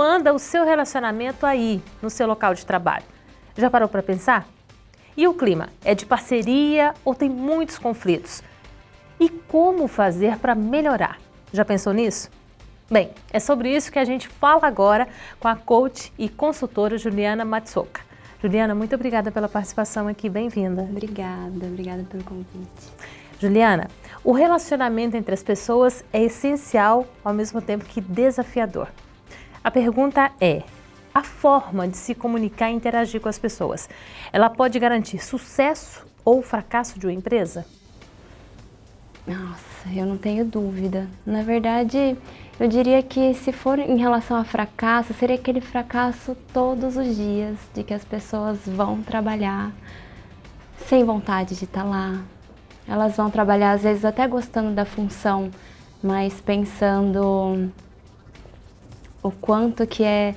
anda o seu relacionamento aí, no seu local de trabalho? Já parou para pensar? E o clima? É de parceria ou tem muitos conflitos? E como fazer para melhorar? Já pensou nisso? Bem, é sobre isso que a gente fala agora com a coach e consultora Juliana Matsuoka. Juliana, muito obrigada pela participação aqui, bem-vinda. Obrigada, obrigada pelo convite. Juliana, o relacionamento entre as pessoas é essencial, ao mesmo tempo que desafiador. A pergunta é, a forma de se comunicar e interagir com as pessoas, ela pode garantir sucesso ou fracasso de uma empresa? Nossa, eu não tenho dúvida. Na verdade, eu diria que se for em relação a fracasso, seria aquele fracasso todos os dias, de que as pessoas vão trabalhar sem vontade de estar lá. Elas vão trabalhar, às vezes, até gostando da função, mas pensando o quanto que é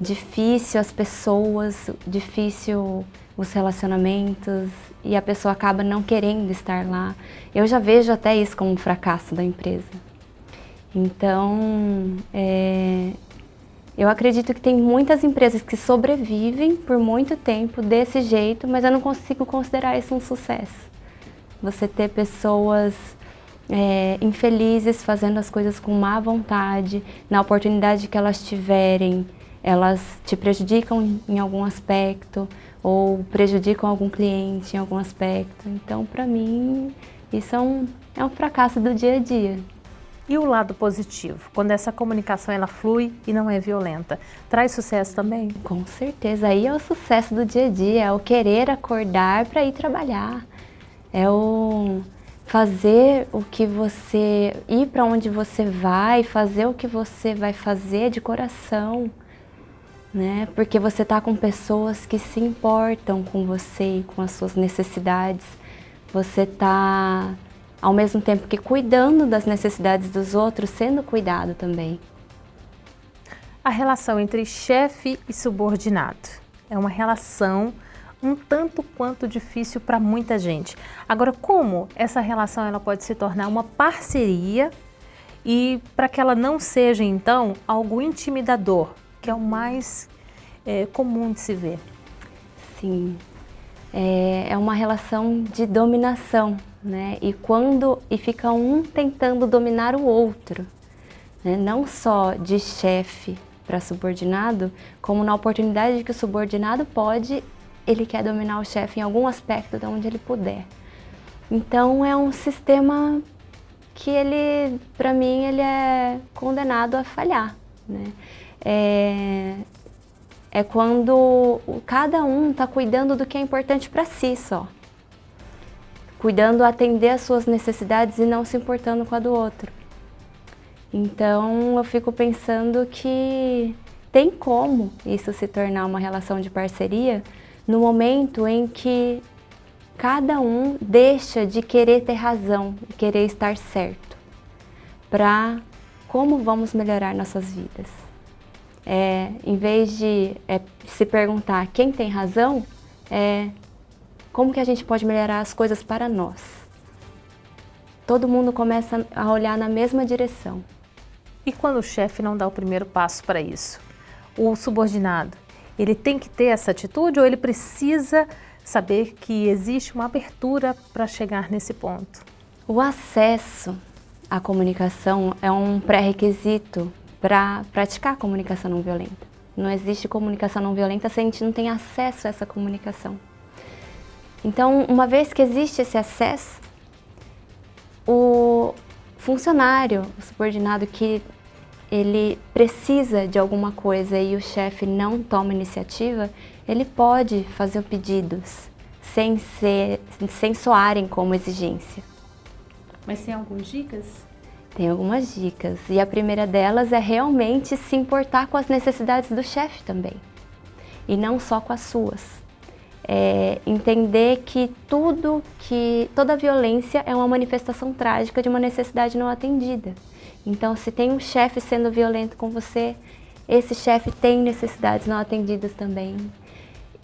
difícil as pessoas, difícil os relacionamentos e a pessoa acaba não querendo estar lá. Eu já vejo até isso como um fracasso da empresa. Então, é, eu acredito que tem muitas empresas que sobrevivem por muito tempo desse jeito, mas eu não consigo considerar isso um sucesso. Você ter pessoas é, infelizes fazendo as coisas com má vontade, na oportunidade que elas tiverem, elas te prejudicam em algum aspecto ou prejudicam algum cliente em algum aspecto. Então, para mim, isso é um, é um fracasso do dia a dia. E o lado positivo, quando essa comunicação ela flui e não é violenta, traz sucesso também? Com certeza, aí é o sucesso do dia a dia, é o querer acordar para ir trabalhar, é o fazer o que você, ir para onde você vai, fazer o que você vai fazer de coração né? Porque você está com pessoas que se importam com você e com as suas necessidades. Você está, ao mesmo tempo que cuidando das necessidades dos outros, sendo cuidado também. A relação entre chefe e subordinado é uma relação um tanto quanto difícil para muita gente. Agora, como essa relação ela pode se tornar uma parceria e para que ela não seja, então, algo intimidador, que é o mais é, comum de se ver. Sim, é, é uma relação de dominação, né? E quando e fica um tentando dominar o outro, né? não só de chefe para subordinado, como na oportunidade que o subordinado pode, ele quer dominar o chefe em algum aspecto de onde ele puder. Então é um sistema que ele, para mim, ele é condenado a falhar. Né? É, é quando cada um está cuidando do que é importante para si só. Cuidando atender as suas necessidades e não se importando com a do outro. Então eu fico pensando que tem como isso se tornar uma relação de parceria no momento em que cada um deixa de querer ter razão, querer estar certo, para como vamos melhorar nossas vidas é, em vez de é, se perguntar quem tem razão, é como que a gente pode melhorar as coisas para nós. Todo mundo começa a olhar na mesma direção. E quando o chefe não dá o primeiro passo para isso? O subordinado, ele tem que ter essa atitude ou ele precisa saber que existe uma abertura para chegar nesse ponto? O acesso à comunicação é um pré-requisito para praticar comunicação não violenta. Não existe comunicação não violenta se a gente não tem acesso a essa comunicação. Então, uma vez que existe esse acesso, o funcionário, o subordinado que ele precisa de alguma coisa e o chefe não toma iniciativa, ele pode fazer pedidos sem, ser, sem soarem como exigência. Mas tem algumas dicas? Tem algumas dicas e a primeira delas é realmente se importar com as necessidades do chefe também e não só com as suas. É entender que tudo que toda violência é uma manifestação trágica de uma necessidade não atendida. Então, se tem um chefe sendo violento com você, esse chefe tem necessidades não atendidas também.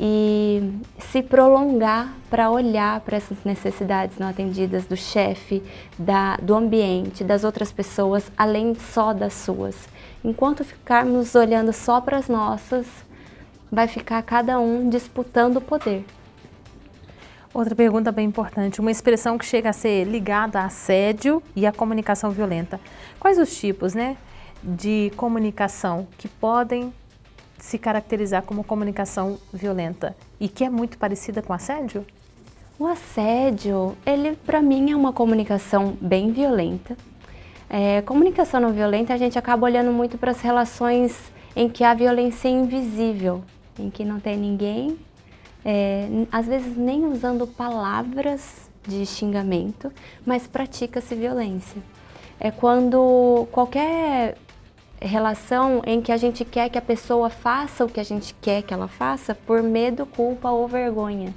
e se prolongar para olhar para essas necessidades não atendidas do chefe, do ambiente, das outras pessoas, além só das suas. Enquanto ficarmos olhando só para as nossas, vai ficar cada um disputando o poder. Outra pergunta bem importante, uma expressão que chega a ser ligada a assédio e a comunicação violenta. Quais os tipos né, de comunicação que podem se caracterizar como comunicação violenta e que é muito parecida com assédio? O assédio, ele para mim é uma comunicação bem violenta. É, comunicação não violenta, a gente acaba olhando muito para as relações em que a violência é invisível, em que não tem ninguém, é, às vezes nem usando palavras de xingamento, mas pratica-se violência. É quando qualquer relação em que a gente quer que a pessoa faça o que a gente quer que ela faça por medo, culpa ou vergonha.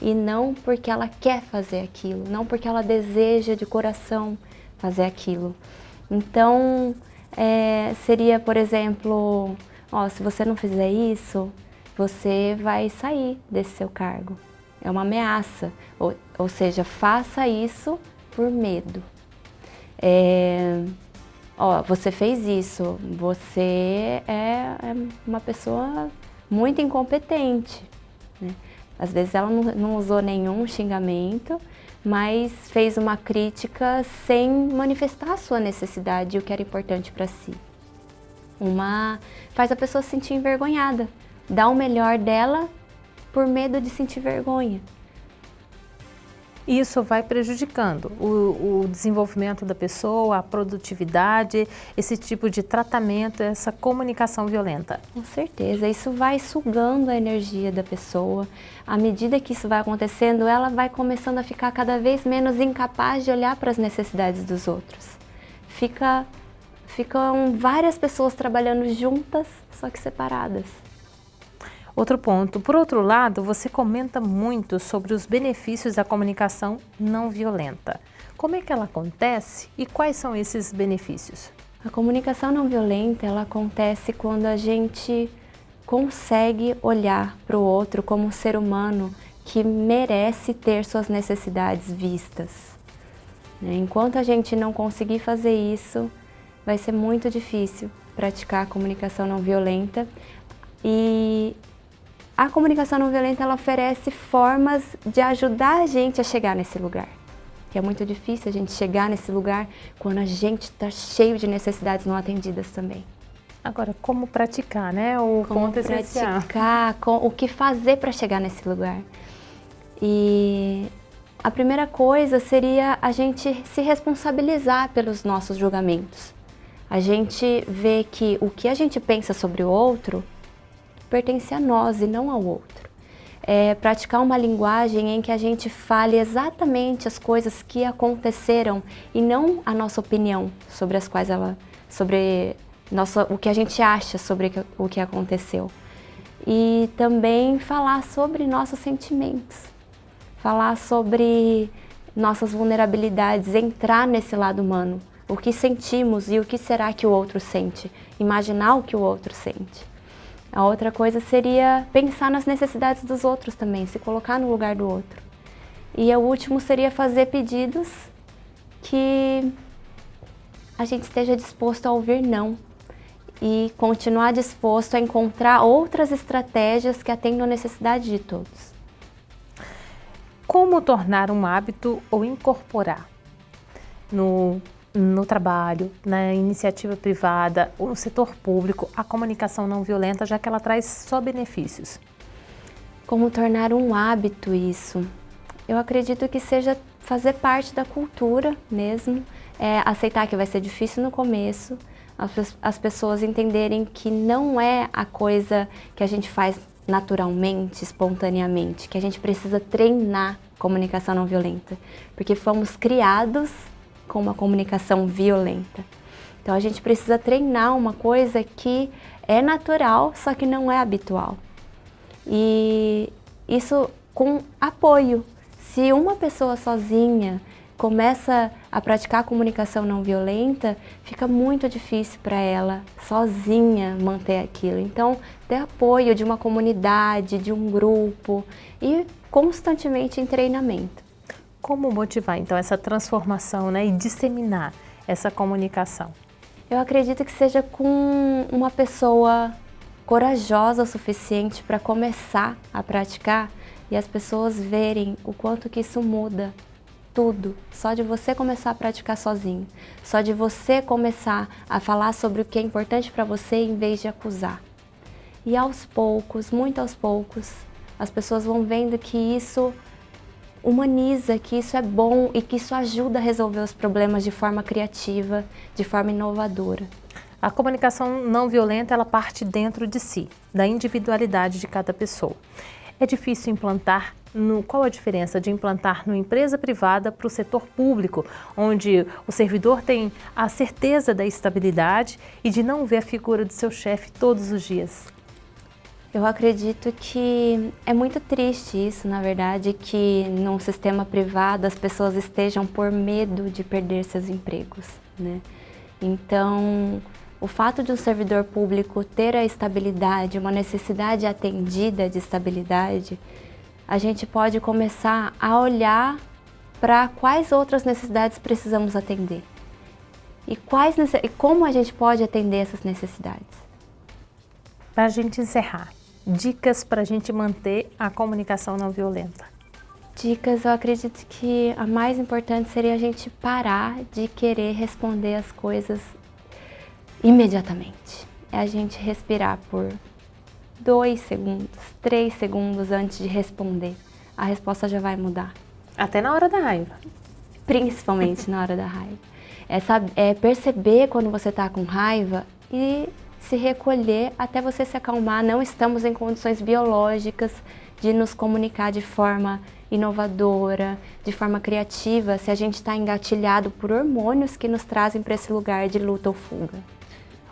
E não porque ela quer fazer aquilo, não porque ela deseja de coração fazer aquilo. Então, é, seria, por exemplo, ó, se você não fizer isso, você vai sair desse seu cargo. É uma ameaça, ou, ou seja, faça isso por medo. É, ó, você fez isso, você é, é uma pessoa muito incompetente. Né? Às vezes ela não, não usou nenhum xingamento, mas fez uma crítica sem manifestar a sua necessidade e o que era importante para si. Uma faz a pessoa se sentir envergonhada, dá o melhor dela por medo de sentir vergonha isso vai prejudicando o, o, desenvolvimento da pessoa, a produtividade, esse tipo de tratamento, essa comunicação violenta. Com certeza, isso vai sugando a energia da pessoa. À medida que isso vai acontecendo, ela vai começando a ficar cada vez menos incapaz de olhar para as necessidades dos outros. Fica, ficam várias pessoas trabalhando juntas, só que separadas. Outro ponto, por outro lado, você comenta muito sobre os benefícios da comunicação não violenta. Como é que ela acontece e quais são esses benefícios? A comunicação não violenta, ela acontece quando a gente consegue olhar para o outro como um ser humano que merece ter suas necessidades vistas. Enquanto a gente não conseguir fazer isso, vai ser muito difícil praticar a comunicação não violenta e a comunicação não violenta ela oferece formas de ajudar a gente a chegar nesse lugar. Que é muito difícil a gente chegar nesse lugar quando a gente está cheio de necessidades não atendidas também. Agora, como praticar, né? O como praticar, com, o que fazer para chegar nesse lugar. E a primeira coisa seria a gente se responsabilizar pelos nossos julgamentos. A gente ver que o que a gente pensa sobre o outro pertence a nós e não ao outro. É praticar uma linguagem em que a gente fale exatamente as coisas que aconteceram e não a nossa opinião sobre as quais ela, sobre nossa, o que a gente acha sobre o que aconteceu. E também falar sobre nossos sentimentos, falar sobre nossas vulnerabilidades, entrar nesse lado humano, o que sentimos e o que será que o outro sente, imaginar o que o outro sente. A outra coisa seria pensar nas necessidades dos outros também, se colocar no lugar do outro. E o último seria fazer pedidos que a gente esteja disposto a ouvir não e continuar disposto a encontrar outras estratégias que atendam a necessidade de todos. Como tornar um hábito ou incorporar no no trabalho, na iniciativa privada ou no setor público, a comunicação não violenta, já que ela traz só benefícios? Como tornar um hábito isso? Eu acredito que seja fazer parte da cultura mesmo, é, aceitar que vai ser difícil no começo, as, as pessoas entenderem que não é a coisa que a gente faz naturalmente, espontaneamente, que a gente precisa treinar comunicação não violenta, porque fomos criados com uma comunicação violenta. Então a gente precisa treinar uma coisa que é natural, só que não é habitual. E isso com apoio. Se uma pessoa sozinha começa a praticar comunicação não violenta, fica muito difícil para ela sozinha manter aquilo. Então, ter apoio de uma comunidade, de um grupo e constantemente em treinamento. Como motivar então essa transformação né, e disseminar essa comunicação? Eu acredito que seja com uma pessoa corajosa o suficiente para começar a praticar e as pessoas verem o quanto que isso muda tudo, só de você começar a praticar sozinho, só de você começar a falar sobre o que é importante para você em vez de acusar. E aos poucos, muito aos poucos, as pessoas vão vendo que isso humaniza, que isso é bom e que isso ajuda a resolver os problemas de forma criativa, de forma inovadora. A comunicação não violenta, ela parte dentro de si, da individualidade de cada pessoa. É difícil implantar no, qual a diferença de implantar numa empresa privada para o setor público, onde o servidor tem a certeza da estabilidade e de não ver a figura do seu chefe todos os dias? Eu acredito que é muito triste isso, na verdade, que num sistema privado as pessoas estejam por medo de perder seus empregos. Né? Então, o fato de um servidor público ter a estabilidade, uma necessidade atendida de estabilidade, a gente pode começar a olhar para quais outras necessidades precisamos atender e, quais, e como a gente pode atender essas necessidades. Para a gente encerrar, dicas para a gente manter a comunicação não violenta? Dicas, eu acredito que a mais importante seria a gente parar de querer responder as coisas imediatamente. É a gente respirar por dois segundos, três segundos antes de responder. A resposta já vai mudar. Até na hora da raiva. Principalmente na hora da raiva. É, saber, é perceber quando você está com raiva e se recolher até você se acalmar. Não estamos em condições biológicas de nos comunicar de forma inovadora, de forma criativa, se a gente está engatilhado por hormônios que nos trazem para esse lugar de luta ou fuga.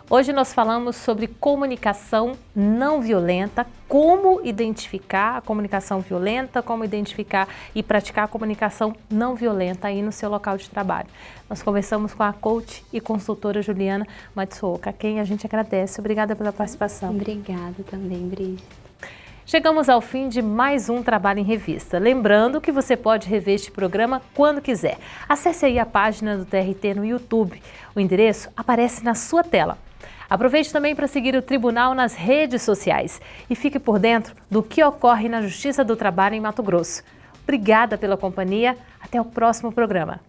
Hoje nós falamos sobre comunicação não violenta, como identificar a comunicação violenta, como identificar e praticar a comunicação não violenta aí no seu local de trabalho. Nós conversamos com a coach e consultora Juliana Matsuoka, a quem a gente agradece. Obrigada pela participação. Obrigada também, Brigitte. Chegamos ao fim de mais um Trabalho em Revista. Lembrando que você pode rever este programa quando quiser. Acesse aí a página do TRT no YouTube. O endereço aparece na sua tela. Aproveite também para seguir o Tribunal nas redes sociais e fique por dentro do que ocorre na Justiça do Trabalho em Mato Grosso. Obrigada pela companhia. Até o próximo programa.